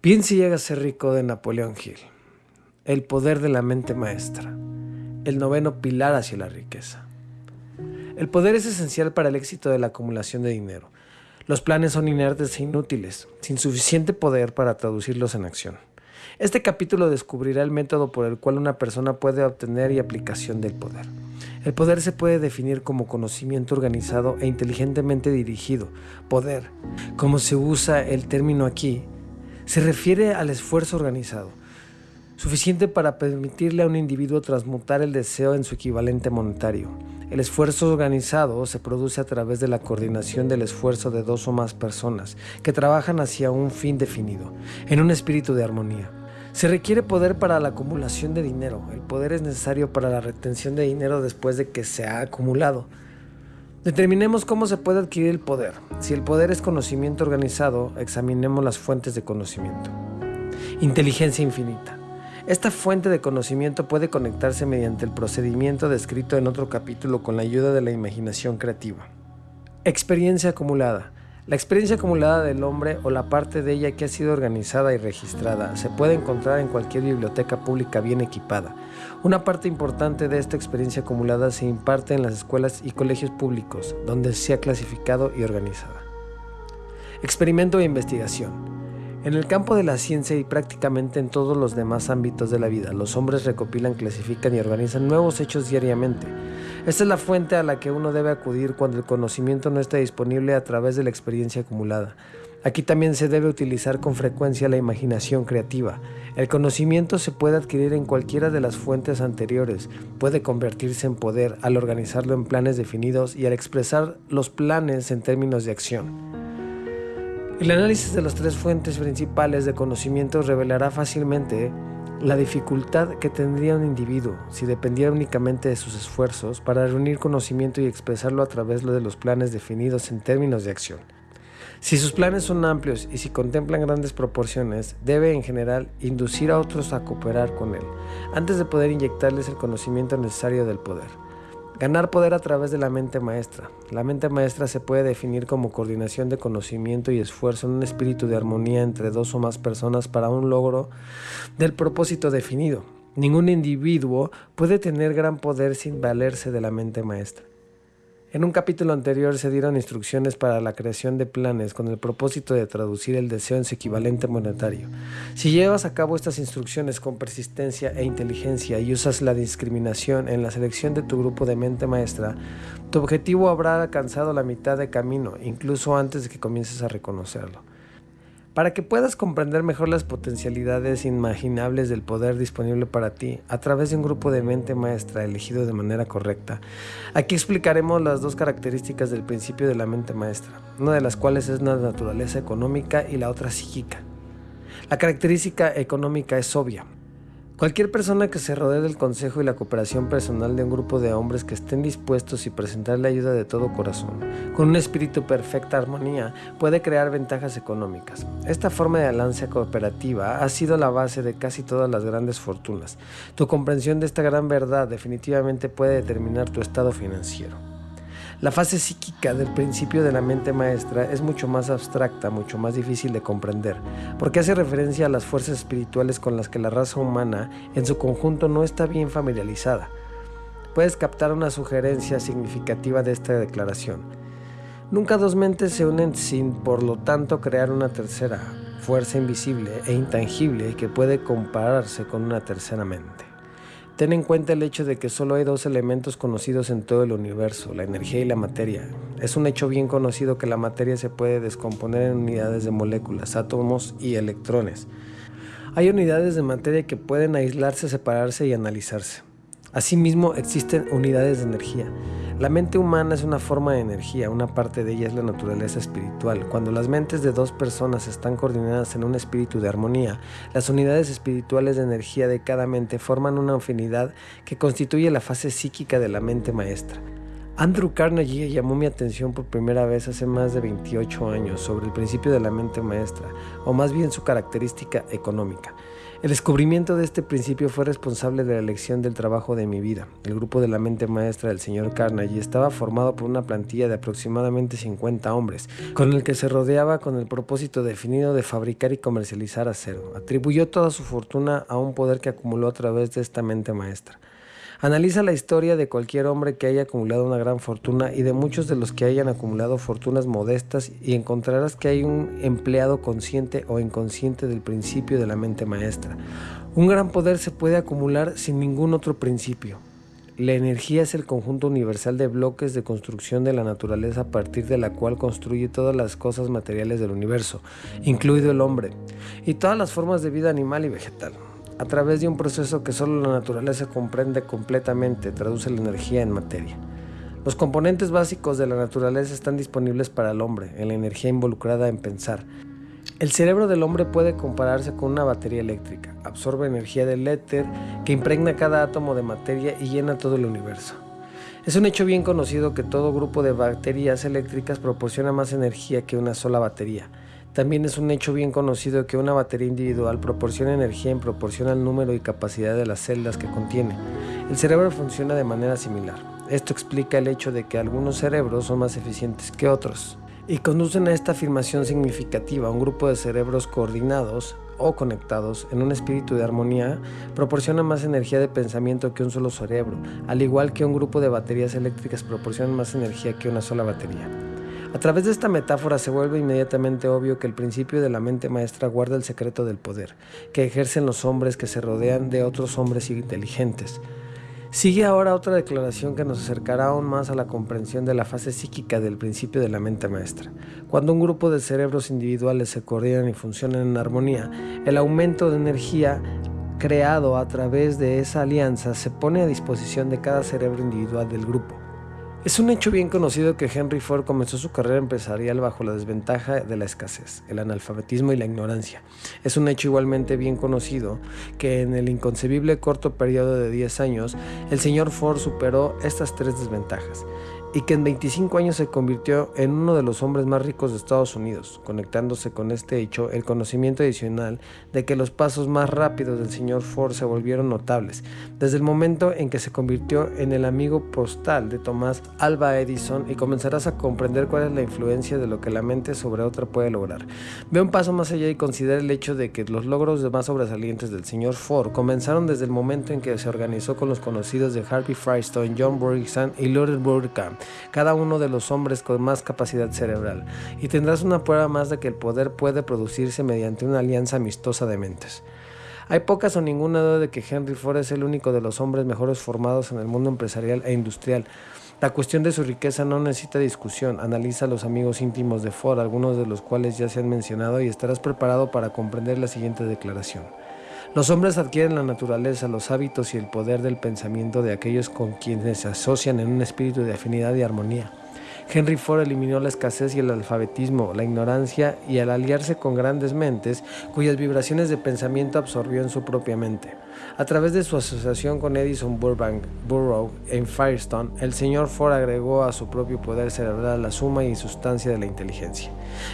Piensa y llega a ser rico de Napoleón Hill. El poder de la mente maestra. El noveno pilar hacia la riqueza. El poder es esencial para el éxito de la acumulación de dinero. Los planes son inertes e inútiles, sin suficiente poder para traducirlos en acción. Este capítulo descubrirá el método por el cual una persona puede obtener y aplicación del poder. El poder se puede definir como conocimiento organizado e inteligentemente dirigido. Poder, como se usa el término aquí, se refiere al esfuerzo organizado, suficiente para permitirle a un individuo transmutar el deseo en su equivalente monetario. El esfuerzo organizado se produce a través de la coordinación del esfuerzo de dos o más personas que trabajan hacia un fin definido, en un espíritu de armonía. Se requiere poder para la acumulación de dinero. El poder es necesario para la retención de dinero después de que se ha acumulado. Determinemos cómo se puede adquirir el poder. Si el poder es conocimiento organizado, examinemos las fuentes de conocimiento. Inteligencia infinita. Esta fuente de conocimiento puede conectarse mediante el procedimiento descrito en otro capítulo con la ayuda de la imaginación creativa. Experiencia acumulada. La experiencia acumulada del hombre o la parte de ella que ha sido organizada y registrada se puede encontrar en cualquier biblioteca pública bien equipada. Una parte importante de esta experiencia acumulada se imparte en las escuelas y colegios públicos, donde se ha clasificado y organizada. Experimento e investigación. En el campo de la ciencia y prácticamente en todos los demás ámbitos de la vida, los hombres recopilan, clasifican y organizan nuevos hechos diariamente. Esta es la fuente a la que uno debe acudir cuando el conocimiento no está disponible a través de la experiencia acumulada. Aquí también se debe utilizar con frecuencia la imaginación creativa. El conocimiento se puede adquirir en cualquiera de las fuentes anteriores, puede convertirse en poder al organizarlo en planes definidos y al expresar los planes en términos de acción. El análisis de las tres fuentes principales de conocimiento revelará fácilmente la dificultad que tendría un individuo si dependiera únicamente de sus esfuerzos para reunir conocimiento y expresarlo a través de los planes definidos en términos de acción. Si sus planes son amplios y si contemplan grandes proporciones, debe en general inducir a otros a cooperar con él, antes de poder inyectarles el conocimiento necesario del poder. Ganar poder a través de la mente maestra. La mente maestra se puede definir como coordinación de conocimiento y esfuerzo en un espíritu de armonía entre dos o más personas para un logro del propósito definido. Ningún individuo puede tener gran poder sin valerse de la mente maestra. En un capítulo anterior se dieron instrucciones para la creación de planes con el propósito de traducir el deseo en su equivalente monetario. Si llevas a cabo estas instrucciones con persistencia e inteligencia y usas la discriminación en la selección de tu grupo de mente maestra, tu objetivo habrá alcanzado la mitad de camino, incluso antes de que comiences a reconocerlo. Para que puedas comprender mejor las potencialidades imaginables del poder disponible para ti a través de un grupo de mente maestra elegido de manera correcta, aquí explicaremos las dos características del principio de la mente maestra, una de las cuales es la naturaleza económica y la otra psíquica. La característica económica es obvia, Cualquier persona que se rodee del consejo y la cooperación personal de un grupo de hombres que estén dispuestos y presentar la ayuda de todo corazón, con un espíritu perfecta armonía, puede crear ventajas económicas. Esta forma de alianza cooperativa ha sido la base de casi todas las grandes fortunas. Tu comprensión de esta gran verdad definitivamente puede determinar tu estado financiero. La fase psíquica del principio de la mente maestra es mucho más abstracta, mucho más difícil de comprender, porque hace referencia a las fuerzas espirituales con las que la raza humana en su conjunto no está bien familiarizada. Puedes captar una sugerencia significativa de esta declaración. Nunca dos mentes se unen sin, por lo tanto, crear una tercera, fuerza invisible e intangible que puede compararse con una tercera mente. Ten en cuenta el hecho de que solo hay dos elementos conocidos en todo el universo, la energía y la materia. Es un hecho bien conocido que la materia se puede descomponer en unidades de moléculas, átomos y electrones. Hay unidades de materia que pueden aislarse, separarse y analizarse. Asimismo, existen unidades de energía. La mente humana es una forma de energía, una parte de ella es la naturaleza espiritual. Cuando las mentes de dos personas están coordinadas en un espíritu de armonía, las unidades espirituales de energía de cada mente forman una afinidad que constituye la fase psíquica de la mente maestra. Andrew Carnegie llamó mi atención por primera vez hace más de 28 años sobre el principio de la mente maestra, o más bien su característica económica. El descubrimiento de este principio fue responsable de la elección del trabajo de mi vida. El grupo de la mente maestra del señor Carnegie estaba formado por una plantilla de aproximadamente 50 hombres, con el que se rodeaba con el propósito definido de fabricar y comercializar acero. Atribuyó toda su fortuna a un poder que acumuló a través de esta mente maestra. Analiza la historia de cualquier hombre que haya acumulado una gran fortuna y de muchos de los que hayan acumulado fortunas modestas y encontrarás que hay un empleado consciente o inconsciente del principio de la mente maestra. Un gran poder se puede acumular sin ningún otro principio. La energía es el conjunto universal de bloques de construcción de la naturaleza a partir de la cual construye todas las cosas materiales del universo, incluido el hombre, y todas las formas de vida animal y vegetal a través de un proceso que solo la naturaleza comprende completamente, traduce la energía en materia. Los componentes básicos de la naturaleza están disponibles para el hombre, en la energía involucrada en pensar. El cerebro del hombre puede compararse con una batería eléctrica, absorbe energía del éter que impregna cada átomo de materia y llena todo el universo. Es un hecho bien conocido que todo grupo de baterías eléctricas proporciona más energía que una sola batería. También es un hecho bien conocido que una batería individual proporciona energía en proporción al número y capacidad de las celdas que contiene. El cerebro funciona de manera similar. Esto explica el hecho de que algunos cerebros son más eficientes que otros. Y conducen a esta afirmación significativa. Un grupo de cerebros coordinados o conectados en un espíritu de armonía proporciona más energía de pensamiento que un solo cerebro, al igual que un grupo de baterías eléctricas proporciona más energía que una sola batería. A través de esta metáfora se vuelve inmediatamente obvio que el principio de la mente maestra guarda el secreto del poder, que ejercen los hombres que se rodean de otros hombres inteligentes. Sigue ahora otra declaración que nos acercará aún más a la comprensión de la fase psíquica del principio de la mente maestra. Cuando un grupo de cerebros individuales se coordinan y funcionan en armonía, el aumento de energía creado a través de esa alianza se pone a disposición de cada cerebro individual del grupo. Es un hecho bien conocido que Henry Ford comenzó su carrera empresarial bajo la desventaja de la escasez, el analfabetismo y la ignorancia. Es un hecho igualmente bien conocido que en el inconcebible corto periodo de 10 años, el señor Ford superó estas tres desventajas y que en 25 años se convirtió en uno de los hombres más ricos de Estados Unidos, conectándose con este hecho el conocimiento adicional de que los pasos más rápidos del señor Ford se volvieron notables, desde el momento en que se convirtió en el amigo postal de Tomás Alba Edison y comenzarás a comprender cuál es la influencia de lo que la mente sobre otra puede lograr. Ve un paso más allá y considera el hecho de que los logros más sobresalientes del señor Ford comenzaron desde el momento en que se organizó con los conocidos de Harvey Firestone, John Burgess y Lawrence Burkham cada uno de los hombres con más capacidad cerebral, y tendrás una prueba más de que el poder puede producirse mediante una alianza amistosa de mentes. Hay pocas o ninguna duda de que Henry Ford es el único de los hombres mejores formados en el mundo empresarial e industrial. La cuestión de su riqueza no necesita discusión. Analiza a los amigos íntimos de Ford, algunos de los cuales ya se han mencionado, y estarás preparado para comprender la siguiente declaración. Los hombres adquieren la naturaleza, los hábitos y el poder del pensamiento de aquellos con quienes se asocian en un espíritu de afinidad y armonía. Henry Ford eliminó la escasez y el alfabetismo, la ignorancia y al aliarse con grandes mentes cuyas vibraciones de pensamiento absorbió en su propia mente. A través de su asociación con Edison Burbank Burrow en Firestone, el señor Ford agregó a su propio poder cerebral la suma y sustancia de la inteligencia,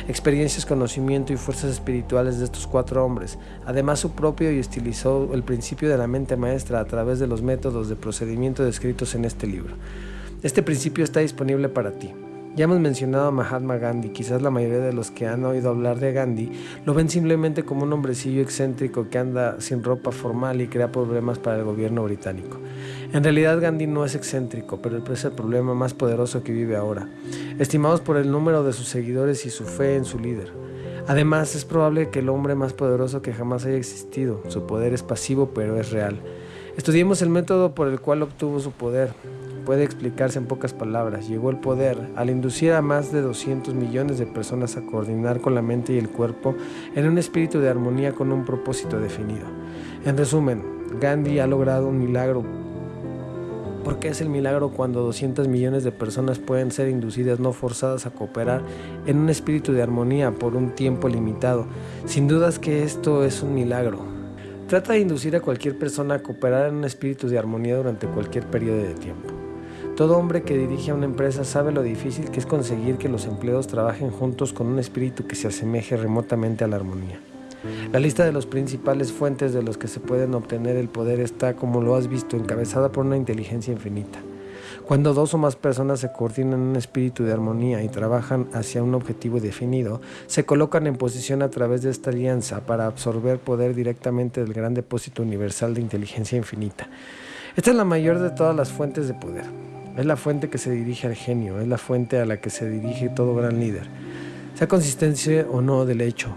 experiencias, conocimiento y fuerzas espirituales de estos cuatro hombres, además su propio y estilizó el principio de la mente maestra a través de los métodos de procedimiento descritos en este libro. Este principio está disponible para ti. Ya hemos mencionado a Mahatma Gandhi, quizás la mayoría de los que han oído hablar de Gandhi lo ven simplemente como un hombrecillo excéntrico que anda sin ropa formal y crea problemas para el gobierno británico. En realidad Gandhi no es excéntrico, pero es el problema más poderoso que vive ahora, estimados por el número de sus seguidores y su fe en su líder. Además, es probable que el hombre más poderoso que jamás haya existido, su poder es pasivo pero es real. Estudiemos el método por el cual obtuvo su poder puede explicarse en pocas palabras. Llegó el poder al inducir a más de 200 millones de personas a coordinar con la mente y el cuerpo en un espíritu de armonía con un propósito definido. En resumen, Gandhi ha logrado un milagro. ¿Por qué es el milagro cuando 200 millones de personas pueden ser inducidas no forzadas a cooperar en un espíritu de armonía por un tiempo limitado? Sin dudas que esto es un milagro. Trata de inducir a cualquier persona a cooperar en un espíritu de armonía durante cualquier periodo de tiempo. Todo hombre que dirige a una empresa sabe lo difícil que es conseguir que los empleados trabajen juntos con un espíritu que se asemeje remotamente a la armonía. La lista de las principales fuentes de los que se pueden obtener el poder está, como lo has visto, encabezada por una inteligencia infinita. Cuando dos o más personas se coordinan en un espíritu de armonía y trabajan hacia un objetivo definido, se colocan en posición a través de esta alianza para absorber poder directamente del gran depósito universal de inteligencia infinita. Esta es la mayor de todas las fuentes de poder. Es la fuente que se dirige al genio, es la fuente a la que se dirige todo gran líder, sea consistencia o no del hecho,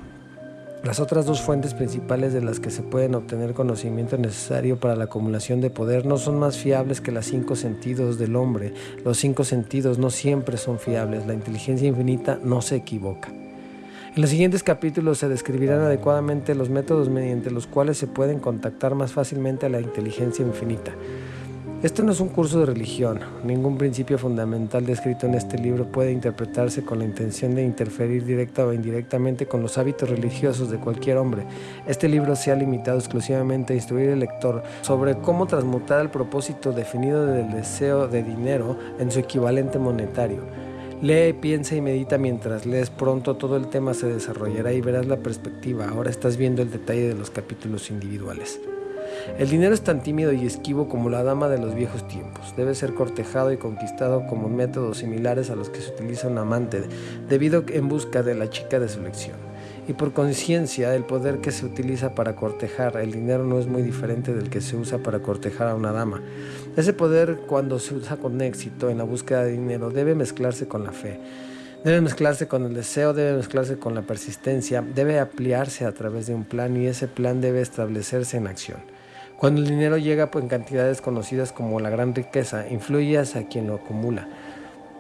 las otras dos fuentes principales de las que se pueden obtener conocimiento necesario para la acumulación de poder no son más fiables que los cinco sentidos del hombre. Los cinco sentidos no siempre son fiables. La inteligencia infinita no se equivoca. En los siguientes capítulos se describirán adecuadamente los métodos mediante los cuales se pueden contactar más fácilmente a la inteligencia infinita. Esto no es un curso de religión. Ningún principio fundamental descrito en este libro puede interpretarse con la intención de interferir directa o indirectamente con los hábitos religiosos de cualquier hombre. Este libro se ha limitado exclusivamente a instruir al lector sobre cómo transmutar el propósito definido del deseo de dinero en su equivalente monetario. Lee, piensa y medita mientras lees. Pronto todo el tema se desarrollará y verás la perspectiva. Ahora estás viendo el detalle de los capítulos individuales. El dinero es tan tímido y esquivo como la dama de los viejos tiempos. Debe ser cortejado y conquistado como métodos similares a los que se utiliza un amante, debido en busca de la chica de su elección. Y por conciencia, el poder que se utiliza para cortejar el dinero no es muy diferente del que se usa para cortejar a una dama. Ese poder, cuando se usa con éxito en la búsqueda de dinero, debe mezclarse con la fe. Debe mezclarse con el deseo, debe mezclarse con la persistencia, debe ampliarse a través de un plan y ese plan debe establecerse en acción. Cuando el dinero llega en cantidades conocidas como la gran riqueza, influye hacia quien lo acumula.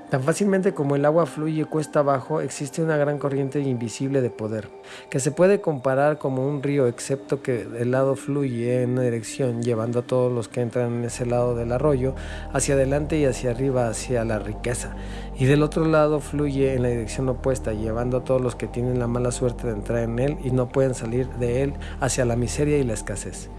Tan fácilmente como el agua fluye cuesta abajo, existe una gran corriente invisible de poder, que se puede comparar como un río, excepto que el lado fluye en una dirección, llevando a todos los que entran en ese lado del arroyo hacia adelante y hacia arriba, hacia la riqueza. Y del otro lado fluye en la dirección opuesta, llevando a todos los que tienen la mala suerte de entrar en él y no pueden salir de él hacia la miseria y la escasez.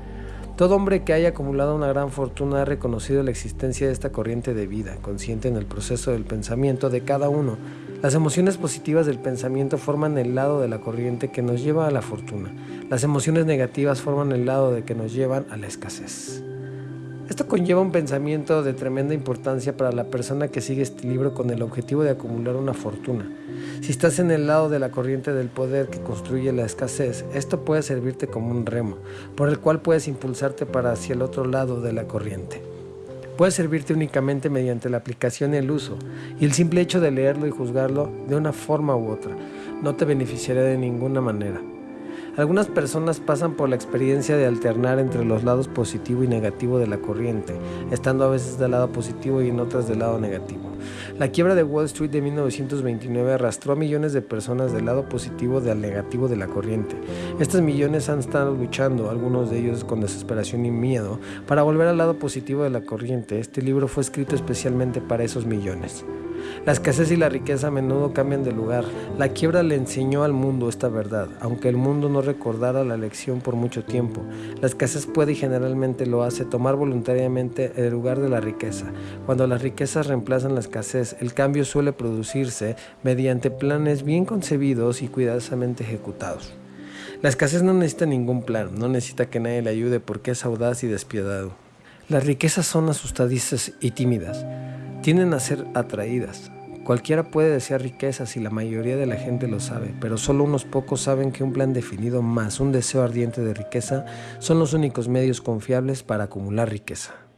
Todo hombre que haya acumulado una gran fortuna ha reconocido la existencia de esta corriente de vida, consciente en el proceso del pensamiento de cada uno. Las emociones positivas del pensamiento forman el lado de la corriente que nos lleva a la fortuna. Las emociones negativas forman el lado de que nos llevan a la escasez. Esto conlleva un pensamiento de tremenda importancia para la persona que sigue este libro con el objetivo de acumular una fortuna. Si estás en el lado de la corriente del poder que construye la escasez, esto puede servirte como un remo, por el cual puedes impulsarte para hacia el otro lado de la corriente. Puede servirte únicamente mediante la aplicación y el uso, y el simple hecho de leerlo y juzgarlo de una forma u otra no te beneficiará de ninguna manera. Algunas personas pasan por la experiencia de alternar entre los lados positivo y negativo de la corriente, estando a veces del lado positivo y en otras del lado negativo. La quiebra de Wall Street de 1929 arrastró a millones de personas del lado positivo del negativo de la corriente. Estos millones han estado luchando, algunos de ellos con desesperación y miedo, para volver al lado positivo de la corriente. Este libro fue escrito especialmente para esos millones. La escasez y la riqueza a menudo cambian de lugar. La quiebra le enseñó al mundo esta verdad, aunque el mundo no recordara la lección por mucho tiempo. La escasez puede y generalmente lo hace tomar voluntariamente el lugar de la riqueza. Cuando las riquezas reemplazan la escasez, el cambio suele producirse mediante planes bien concebidos y cuidadosamente ejecutados. La escasez no necesita ningún plan, no necesita que nadie le ayude porque es audaz y despiadado. Las riquezas son asustadizas y tímidas tienden a ser atraídas. Cualquiera puede desear riquezas y la mayoría de la gente lo sabe, pero solo unos pocos saben que un plan definido más un deseo ardiente de riqueza son los únicos medios confiables para acumular riqueza.